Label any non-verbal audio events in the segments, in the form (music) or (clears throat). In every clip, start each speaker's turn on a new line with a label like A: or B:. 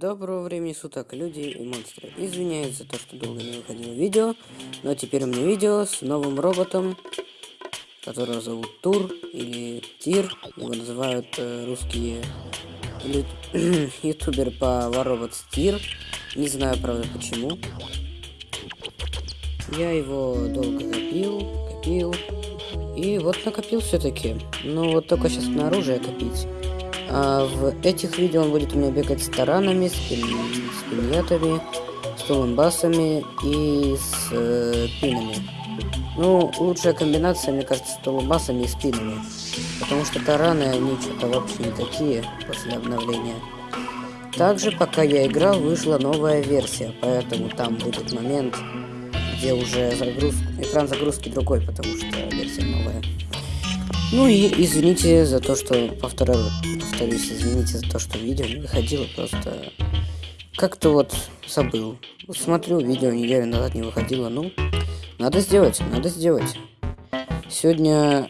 A: Доброго времени суток, люди и монстры. Извиняюсь за то, что долго не выходило видео, но теперь у меня видео с новым роботом, которого зовут Тур или Тир. Его называют э, русские или (clears throat) ютубер по Воробот Тир. Не знаю, правда, почему. Я его долго копил, копил. И вот накопил все-таки. Но вот только сейчас на оружие копить. А в этих видео он будет у меня бегать с таранами, с, пин... с пиньятами, с тулумбасами и с э, пинами. Ну, лучшая комбинация, мне кажется, с тулумбасами и с пинами. Потому что тараны, они что-то вообще не такие после обновления. Также, пока я играл, вышла новая версия, поэтому там будет момент, где уже загруз... экран загрузки другой, потому что версия новая. Ну и извините за то, что повторяю, повторюсь, извините за то, что видео не выходило, просто как-то вот забыл. Смотрю, видео неделю назад не выходило, ну, надо сделать, надо сделать. Сегодня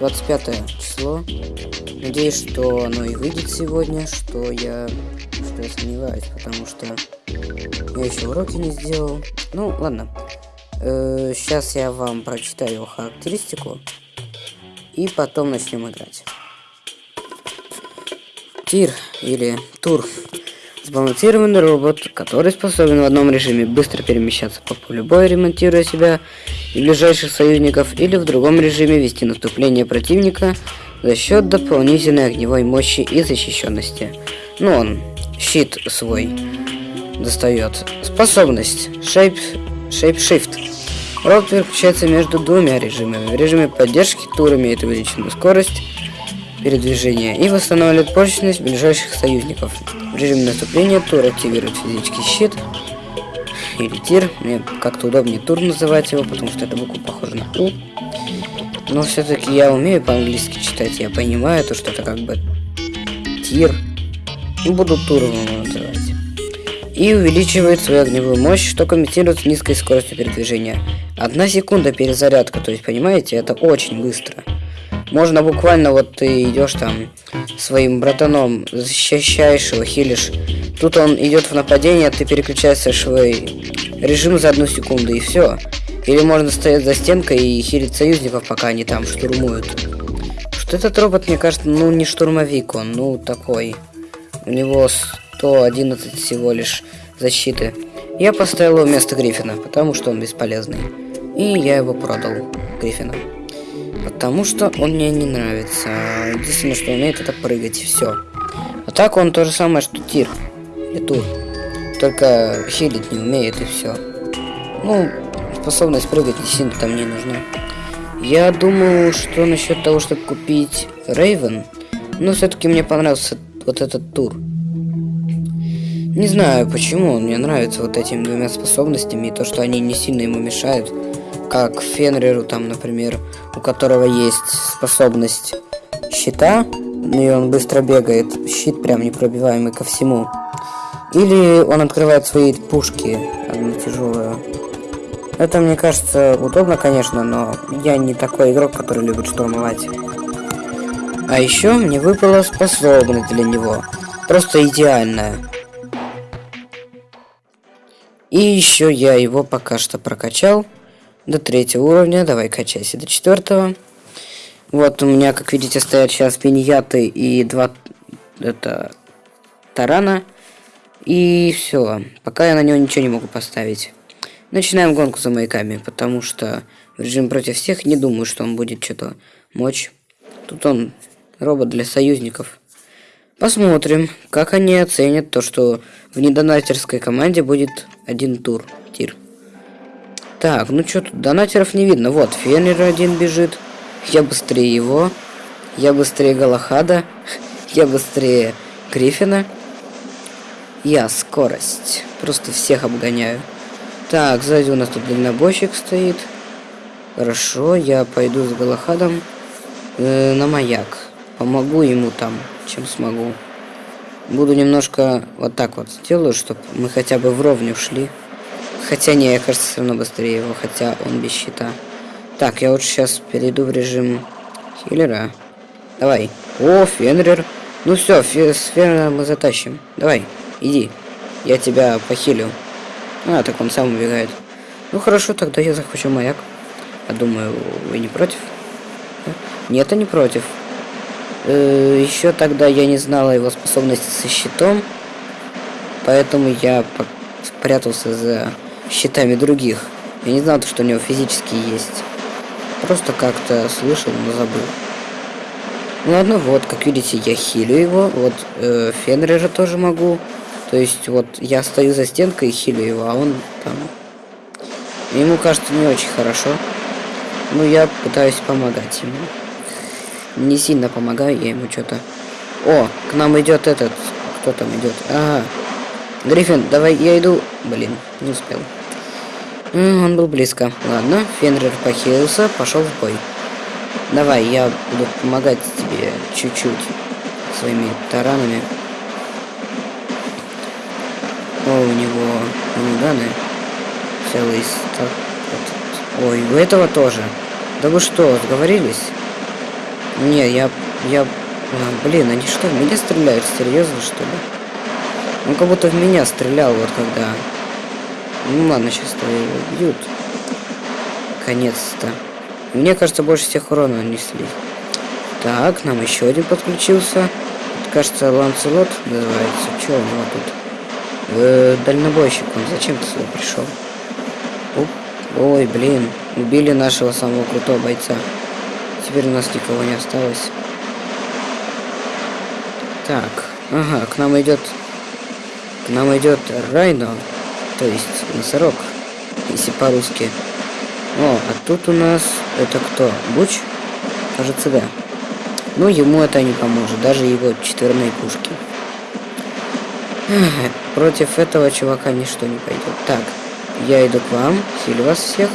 A: 25 число. Надеюсь, что оно и выйдет сегодня, что я, что я сомневаюсь, потому что я еще уроки не сделал. Ну, ладно. Э, сейчас я вам прочитаю его характеристику. И потом начнем играть. Тир или тур. Сбалансированный робот, который способен в одном режиме быстро перемещаться по полю боя, ремонтируя себя и ближайших союзников, или в другом режиме вести наступление противника за счет дополнительной огневой мощи и защищенности. Ну он щит свой достает. Способность Shape, shape Shift. Робот переключается между двумя режимами. В режиме поддержки тур имеет увеличенную скорость передвижения и восстанавливает прочность ближайших союзников. В режиме наступления тур активирует физический щит или тир. Мне как-то удобнее тур называть его, потому что эта буква похожа на У. Но все-таки я умею по-английски читать, я понимаю то, что это как бы тир. Буду туром называть и увеличивает свою огневую мощь, что комментирует с низкой скоростью передвижения. Одна секунда перезарядка, то есть, понимаете, это очень быстро. Можно буквально, вот ты идешь там своим братаном, защищаешь его, хилишь. Тут он идет в нападение, ты переключаешь свой режим за одну секунду, и все. Или можно стоять за стенкой и хилить союзников, пока они там штурмуют. Что этот робот, мне кажется, ну не штурмовик он, ну такой. У него 111 всего лишь защиты. Я поставил его вместо Гриффина, потому что он бесполезный. И я его продал, Гриффина. Потому что он мне не нравится. Единственное, что умеет, это прыгать, и все. А так он то же самое, что Тир. И Тур. Только хилить не умеет, и все. Ну, способность прыгать не сильно там не нужна. Я думаю, что насчет того, чтобы купить Рейвен, но все-таки мне понравился вот этот тур. Не знаю, почему он мне нравится вот этими двумя способностями, и то, что они не сильно ему мешают. Как Фенриру, там, например, у которого есть способность щита, и он быстро бегает, щит прям непробиваемый ко всему. Или он открывает свои пушки, одну тяжелую. Это, мне кажется, удобно, конечно, но я не такой игрок, который любит штурмовать. А еще мне выпала способность для него. Просто идеальная. И еще я его пока что прокачал до третьего уровня. Давай качайся до четвертого. Вот у меня, как видите, стоят сейчас пиньяты и два это тарана. И все. Пока я на него ничего не могу поставить. Начинаем гонку за маяками, потому что в режим против всех не думаю, что он будет что-то мочь. Тут он робот для союзников. Посмотрим, как они оценят то, что в недонатерской команде будет один тур. Тир. Так, ну что тут, донатеров не видно. Вот, Фенрир один бежит. Я быстрее его. Я быстрее Галахада. (laughs) Я быстрее Гриффина. Я скорость. Просто всех обгоняю. Так, сзади у нас тут дальнобойщик стоит. Хорошо, я пойду с Галахадом э, на маяк. Помогу ему там чем смогу. Буду немножко вот так вот сделаю, чтобы мы хотя бы вровню шли Хотя не, я кажется, все равно быстрее его, хотя он без щита. Так, я лучше сейчас перейду в режим хиллера. Давай. О, Фенрир. Ну все, с Фенриром мы затащим. Давай, иди. Я тебя похилю. А, так он сам убегает. Ну хорошо, тогда я захвачу маяк. Я думаю, вы не против? Нет, я не против. Э, еще тогда я не знала его способности со щитом. Поэтому я спрятался за щитами других. Я не знал, что у него физически есть. Просто как-то слышал, но забыл. Ну ладно, вот, как видите, я хилю его. Вот э, Фенрира тоже могу. То есть, вот, я стою за стенкой и хилю его, а он там... Ему кажется не очень хорошо. Ну, я пытаюсь помогать ему. Не сильно помогаю я ему что-то. О, к нам идет этот. Кто там идет? Ага. Гриффин, давай я иду. Блин, не успел. Он был близко. Ладно, Фенрир похилился, пошел в бой. Давай, я буду помогать тебе чуть-чуть своими таранами. О, у него миниганы. Целый стак. Ой, у этого тоже. Да вы что, сговорились? Не, я... я... А, блин, они что, в меня стреляют? Серьезно, что ли? Он как будто в меня стрелял, вот когда... Ну ладно, сейчас его убьют. Конец-то. Мне кажется, больше всех урона нанесли. Так, нам еще один подключился. Это, кажется, Ланцелот называется. Че у него тут? Э, дальнобойщик он. Зачем ты сюда пришел? Ой, блин. Убили нашего самого крутого бойца. Теперь у нас никого не осталось. Так. Ага, к нам идет... К нам идет Райно. То есть носорог. Если по-русски. О, а тут у нас... Это кто? Буч? Кажется, да. Ну, ему это не поможет. Даже его четверные пушки. Против этого чувака ничто не пойдет. Так, я иду к вам. Хилю вас всех.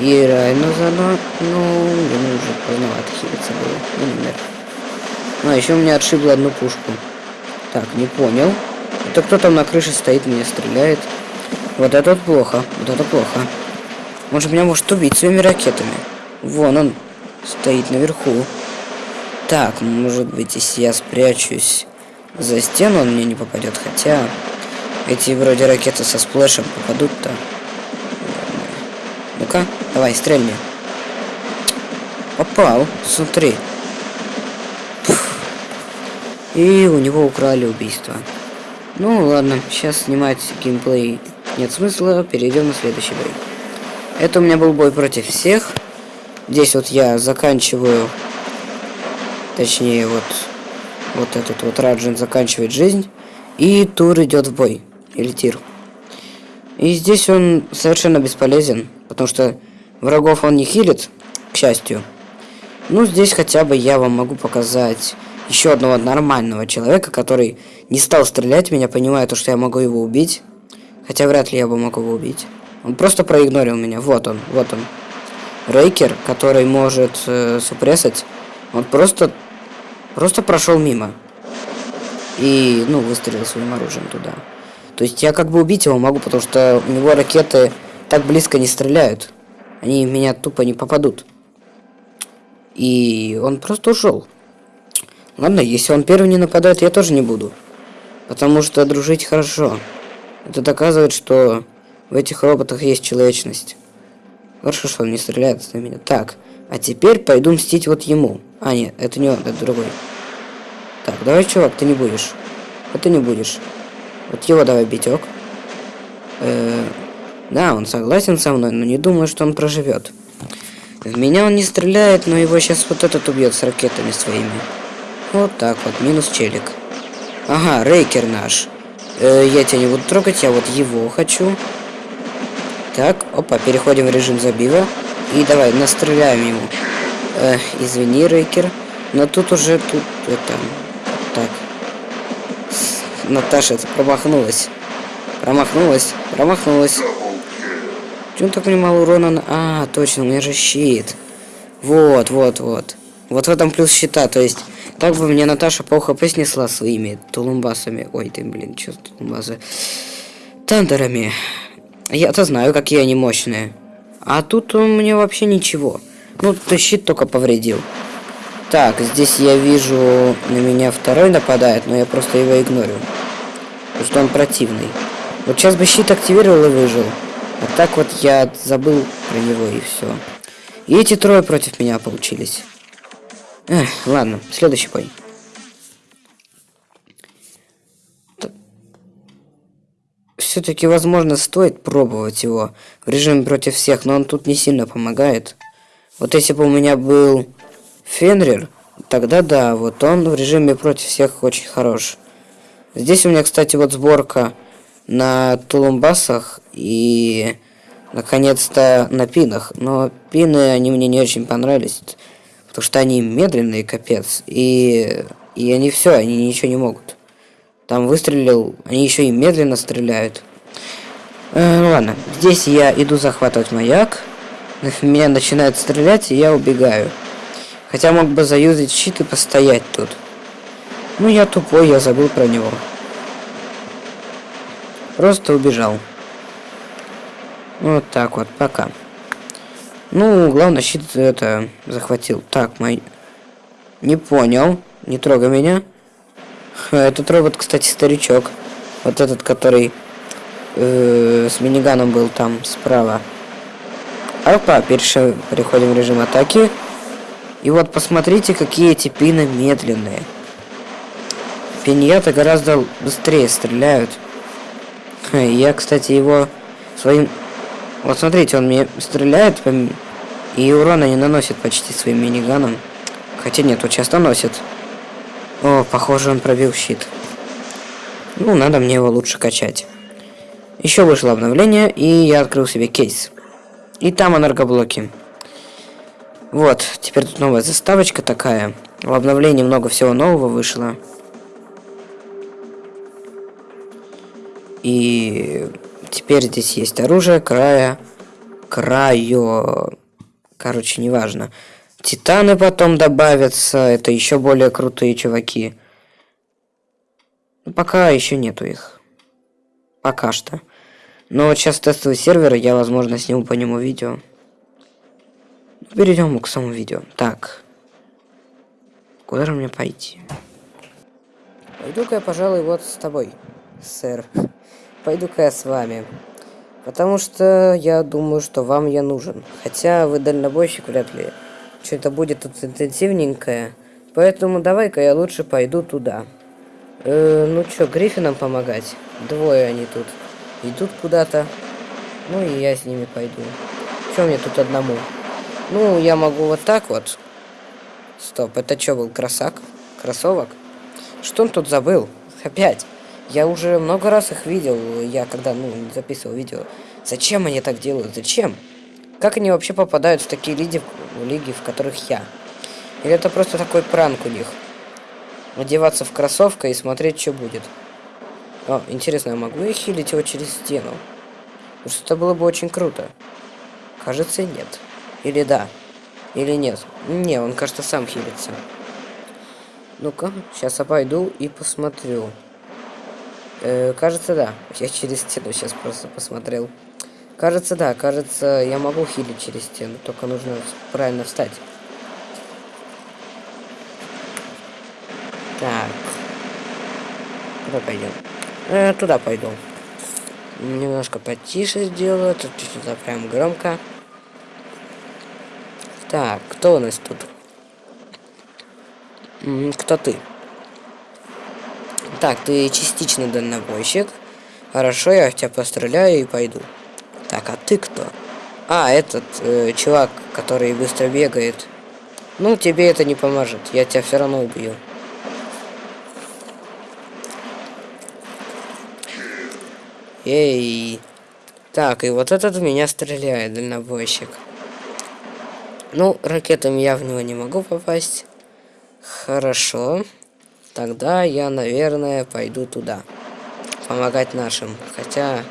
A: И Райну заодно. Ну, ему уже поздновато хилиться было. Ну, например. А, еще у меня отшибло одну пушку. Так, не понял. Это кто там на крыше стоит, меня стреляет. Вот это вот плохо. Вот это плохо. Же меня может убить своими ракетами. Вон он стоит наверху. Так, может быть, если я спрячусь за стену, он мне не попадет. Хотя эти вроде ракеты со сплэшем попадут-то. Ну-ка, давай, стрельни. Попал, смотри. И у него украли убийство. Ну ладно, сейчас снимать геймплей нет смысла, перейдем на следующий бой. Это у меня был бой против всех. Здесь вот я заканчиваю, точнее вот, вот этот вот Раджин заканчивает жизнь. И тур идет в бой, или тир. И здесь он совершенно бесполезен, потому что врагов он не хилит, к счастью. Ну, здесь хотя бы я вам могу показать еще одного нормального человека, который не стал стрелять меня, понимая то, что я могу его убить. Хотя вряд ли я бы мог его убить. Он просто проигнорил меня. Вот он, вот он. Рейкер, который может э, супрессать, он просто, просто прошел мимо. И, ну, выстрелил своим оружием туда. То есть я как бы убить его могу, потому что у него ракеты так близко не стреляют. Они в меня тупо не попадут. И он просто ушел. Ладно, если он первый не нападает, я тоже не буду. Потому что дружить хорошо. Это доказывает, что в этих роботах есть человечность. Хорошо, что он не стреляет на меня. Так, а теперь пойду мстить вот ему. А, нет, это не он, это другой. Так, давай, чувак, ты не будешь. Вот ты не будешь. Вот его давай битек. Э -э да, он согласен со мной, но не думаю, что он проживет. В меня он не стреляет, но его сейчас вот этот убьет с ракетами своими. Вот так вот, минус челик. Ага, рейкер наш. Э, я тебя не буду трогать, я вот его хочу. Так, опа, переходим в режим забива. И давай, настреляем ему. Э, извини, Рейкер. Но тут уже, тут, это... Наташа промахнулась. Промахнулась, промахнулась. Чего так мало урона? А, точно, у меня же щит. Вот, вот, вот. Вот в этом плюс щита, то есть так бы мне Наташа по хп снесла своими тулумбасами. Ой, ты, блин, что тулумбасы? Тандерами. Я-то знаю, какие они мощные. А тут он мне вообще ничего. Ну, ты щит только повредил. Так, здесь я вижу, на меня второй нападает, но я просто его игнорю. Потому что он противный. Вот сейчас бы щит активировал и выжил. А так вот я забыл про него и все. И эти трое против меня получились. Эх, ладно, следующий бой. Все-таки, возможно, стоит пробовать его в режиме против всех, но он тут не сильно помогает. Вот если бы у меня был Фенрир, тогда да, вот он в режиме против всех очень хорош. Здесь у меня, кстати, вот сборка на тулумбасах и наконец-то на пинах. Но пины, они мне не очень понравились, потому что они медленные, капец. И, и они все, они ничего не могут. Там выстрелил, они еще и медленно стреляют. Э, ну ладно, здесь я иду захватывать маяк. Меня начинают стрелять, и я убегаю. Хотя мог бы заюзать щит и постоять тут. Ну я тупой, я забыл про него. Просто убежал. Вот так вот, пока. Ну, главное, щит это захватил. Так, мой... Не понял. Не трогай меня. Этот робот, кстати, старичок. Вот этот, который э, с миниганом был там справа. Опа, перешли, переходим в режим атаки. И вот посмотрите, какие эти пины медленные. Пиньята гораздо быстрее стреляют. Я, кстати, его своим вот смотрите, он мне стреляет, и урона не наносит почти своим миниганом. Хотя нет, вот часто носит. О, похоже, он пробил щит. Ну, надо мне его лучше качать. Еще вышло обновление, и я открыл себе кейс. И там энергоблоки. Вот, теперь тут новая заставочка такая. В обновлении много всего нового вышло. И Теперь здесь есть оружие, края, краю, короче, неважно. Титаны потом добавятся, это еще более крутые чуваки. Но пока еще нету их. Пока что. Но вот сейчас тестовый сервер, я, возможно, сниму по нему видео. Перейдем к самому видео. Так. Куда же мне пойти? Пойду-ка я, пожалуй, вот с тобой, сэр пойду-ка я с вами. Потому что я думаю, что вам я нужен. Хотя вы дальнобойщик вряд ли. Что-то будет тут интенсивненькое. Поэтому давай-ка я лучше пойду туда. Э, ну что, Гриффинам помогать? Двое они тут. Идут куда-то. Ну и я с ними пойду. Что мне тут одному? Ну, я могу вот так вот. Стоп, это что был, красак? Кроссовок? Что он тут забыл? Опять. Я уже много раз их видел, я когда, ну, записывал видео. Зачем они так делают? Зачем? Как они вообще попадают в такие лиги, лиги, в которых я? Или это просто такой пранк у них? Одеваться в кроссовка и смотреть, что будет. О, интересно, я могу я хилить его через стену? Потому что это было бы очень круто. Кажется, нет. Или да. Или нет. Не, он, кажется, сам хилится. Ну-ка, сейчас я пойду и посмотрю. Э, кажется, да. Я через стену сейчас просто посмотрел. Кажется, да. Кажется, я могу хилить через стену. Только нужно правильно встать. Так. Куда пойдем? Э, туда пойду. Немножко потише сделаю. Тут чуть-чуть прям громко. Так, кто у нас тут? Кто ты? Так, ты частично дальнобойщик. Хорошо, я в тебя постреляю и пойду. Так, а ты кто? А, этот э, чувак, который быстро бегает. Ну, тебе это не поможет. Я тебя все равно убью. Эй. Так, и вот этот в меня стреляет, дальнобойщик. Ну, ракетами я в него не могу попасть. Хорошо. Тогда я, наверное, пойду туда. Помогать нашим. Хотя,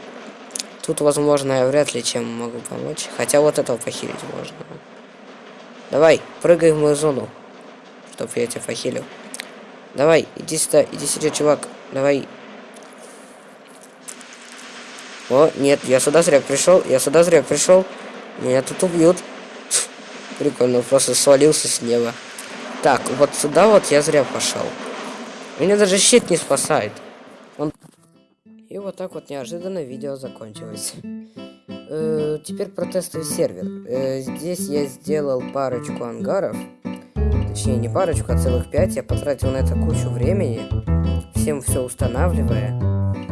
A: тут, возможно, я вряд ли чем могу помочь. Хотя вот этого похилить можно. Давай, прыгай в мою зону. Чтоб я тебя похилил. Давай, иди сюда, иди сюда, чувак. Давай. О, нет, я сюда зря пришел, я сюда зря пришел. Меня тут убьют. Прикольно, просто свалился с неба. Так, вот сюда вот я зря пошел. Меня даже щит не спасает. Он... И вот так вот неожиданно видео закончилось. Э, теперь протестовый сервер. Э, здесь я сделал парочку ангаров. Точнее, не парочку, а целых пять. Я потратил на это кучу времени. Всем все устанавливая.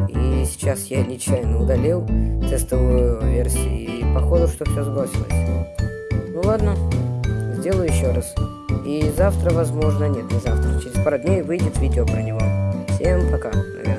A: И сейчас я нечаянно удалил тестовую версию. И походу, что все сбросилось. Сделаю еще раз. И завтра, возможно, нет, не завтра, через пару дней выйдет видео про него. Всем пока, наверное.